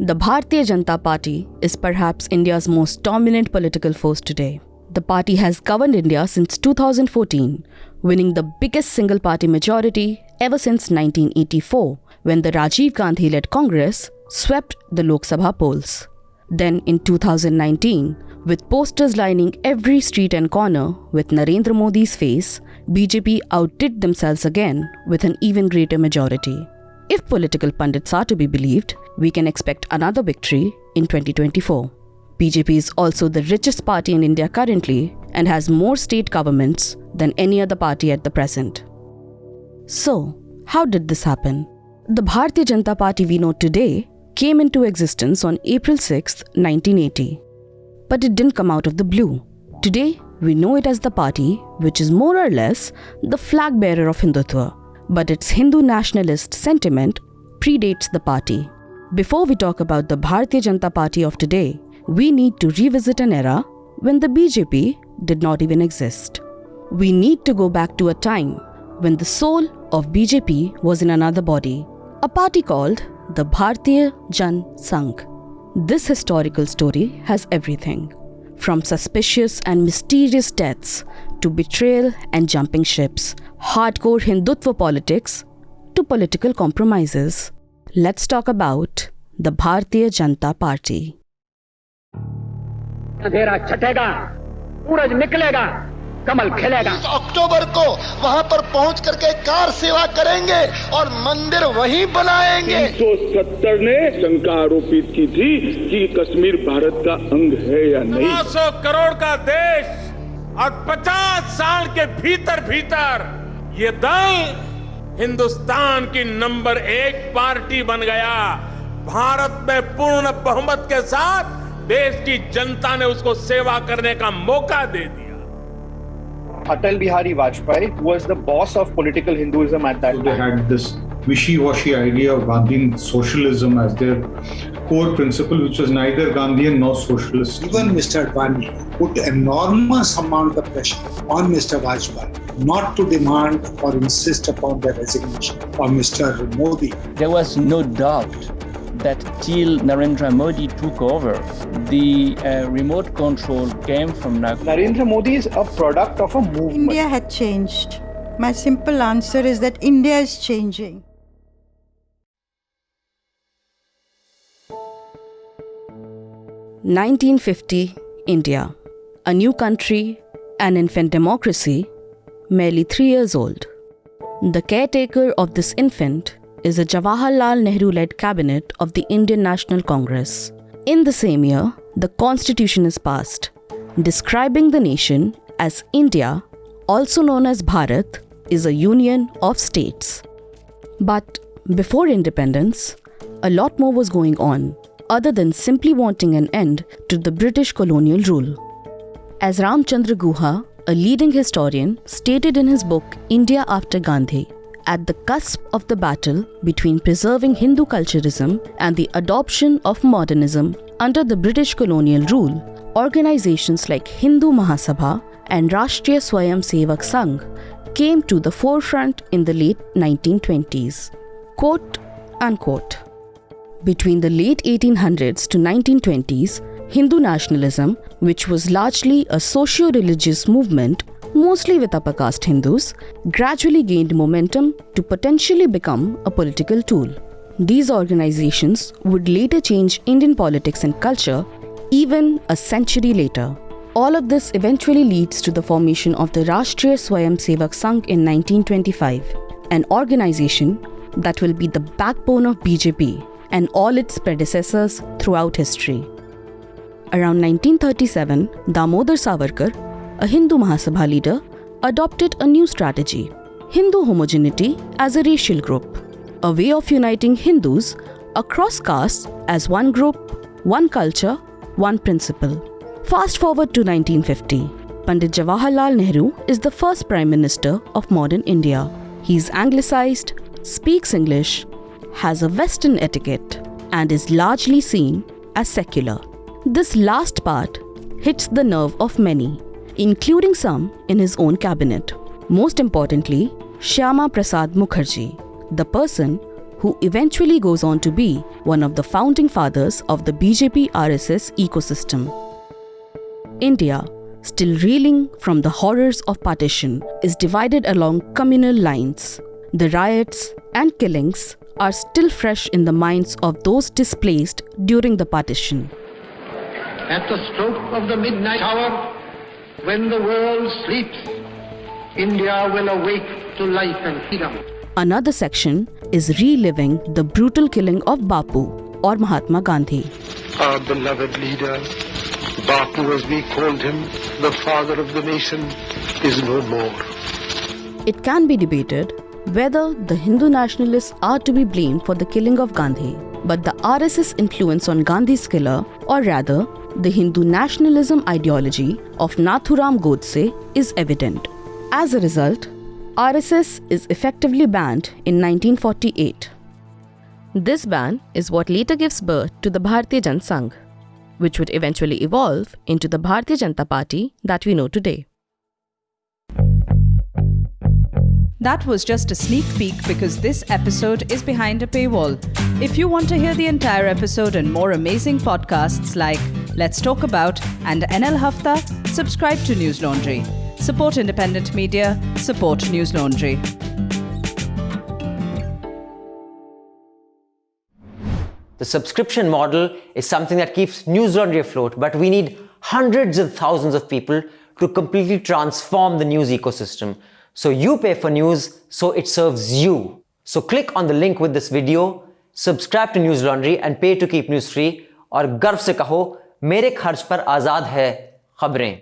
The Bharatiya Janata Party is perhaps India's most dominant political force today. The party has governed India since 2014, winning the biggest single party majority ever since 1984, when the Rajiv Gandhi led Congress swept the Lok Sabha polls. Then in 2019, with posters lining every street and corner with Narendra Modi's face, BJP outdid themselves again with an even greater majority. If political pundits are to be believed, we can expect another victory in 2024. BJP is also the richest party in India currently and has more state governments than any other party at the present. So, how did this happen? The Bharatiya Janata Party we know today came into existence on April 6, 1980. But it didn't come out of the blue. Today, we know it as the party which is more or less the flag bearer of Hindutva, but its Hindu nationalist sentiment predates the party. Before we talk about the Bharatiya Janata Party of today, we need to revisit an era when the BJP did not even exist. We need to go back to a time when the soul of BJP was in another body, a party called the Bharatiya Jan Sangh. This historical story has everything from suspicious and mysterious deaths to betrayal and jumping ships, hardcore Hindutva politics to political compromises. Let's talk about the Bharatiya Janata Party. अंधेरा छटेगा सूरज निकलेगा कमल खिलेगा। अक्टूबर को वहाँ पर पहुँच करके car सेवा करेंगे और मंदिर वहीं बनाएँगे। 370 ने शंका आरोपित की थी कि कश्मीर भारत का अंग है या नहीं। सौ करोड़ का देश और 50 साल के भीतर भीतर ये दल हिंदुस्तान की नंबर एक पार्टी बन गया। भारत में पूर्ण बहुमत के साथ देश की जनता ने उसको सेवा करने का मौका दे दिया। Atal Bihari Vajpayee was the boss of political Hinduism at that They time. They had this wishy-washy idea of Gandhian socialism as their core principle, which was neither Gandhian nor socialist. Even Mr. Advani put enormous amount of pressure on Mr. Vajpayee not to demand or insist upon the resignation of Mr. Modi. There was no doubt that till Narendra Modi took over, the uh, remote control came from Nagpur. Narendra Modi is a product of a movement. India had changed. My simple answer is that India is changing. Nineteen fifty, India, a new country, an infant democracy, merely three years old. The caretaker of this infant is a Jawaharlal Nehru led cabinet of the Indian National Congress. In the same year, the constitution is passed, describing the nation as India, also known as Bharat, is a union of states. But before independence, a lot more was going on, other than simply wanting an end to the British colonial rule. As Ramchandra Guha, a leading historian, stated in his book India After Gandhi, at the cusp of the battle between preserving Hindu culturism and the adoption of modernism under the British colonial rule, organizations like Hindu Mahasabha and Rashtriya Swayam Sevak Sangh came to the forefront in the late 1920s. Quote unquote. Between the late 1800s to 1920s, Hindu nationalism, which was largely a socio religious movement, mostly with upper caste Hindus, gradually gained momentum to potentially become a political tool. These organizations would later change Indian politics and culture even a century later. All of this eventually leads to the formation of the Rashtriya Swayam Sevak Sangh in 1925, an organization that will be the backbone of BJP and all its predecessors throughout history. Around 1937, Damodar Savarkar, a Hindu Mahasabha leader, adopted a new strategy Hindu homogeneity as a racial group, a way of uniting Hindus across castes as one group, one culture, one principle. Fast forward to 1950. Pandit Jawaharlal Nehru is the first Prime Minister of modern India. He's anglicized, speaks English, has a Western etiquette, and is largely seen as secular. This last part hits the nerve of many, including some in his own cabinet. Most importantly, Shyama Prasad Mukherjee, the person who eventually goes on to be one of the founding fathers of the BJP RSS ecosystem. India, still reeling from the horrors of partition, is divided along communal lines. The riots and killings are still fresh in the minds of those displaced during the partition. At the stroke of the midnight hour, when the world sleeps, India will awake to life and freedom. Another section is reliving the brutal killing of Bapu or Mahatma Gandhi. Our beloved leader, Bapu as we called him, the father of the nation, is no more. It can be debated whether the Hindu nationalists are to be blamed for the killing of Gandhi, but the RSS influence on Gandhi's killer, or rather, the Hindu nationalism ideology of Nathuram Godse, is evident. As a result, RSS is effectively banned in 1948. This ban is what later gives birth to the Bharatiya Jan Sangh, which would eventually evolve into the Bharatiya Janata Party that we know today. That was just a sneak peek because this episode is behind a paywall. If you want to hear the entire episode and more amazing podcasts like Let's Talk About and NL Hafta, subscribe to Newslaundry. Support independent media, support Newslaundry. The subscription model is something that keeps Newslaundry afloat, but we need hundreds and thousands of people to completely transform the news ecosystem. So you pay for news, so it serves you. So click on the link with this video, subscribe to Newslaundry and pay to keep news free, or garf se kaho, मेरे खर्च पर आज़ाद है खबरें।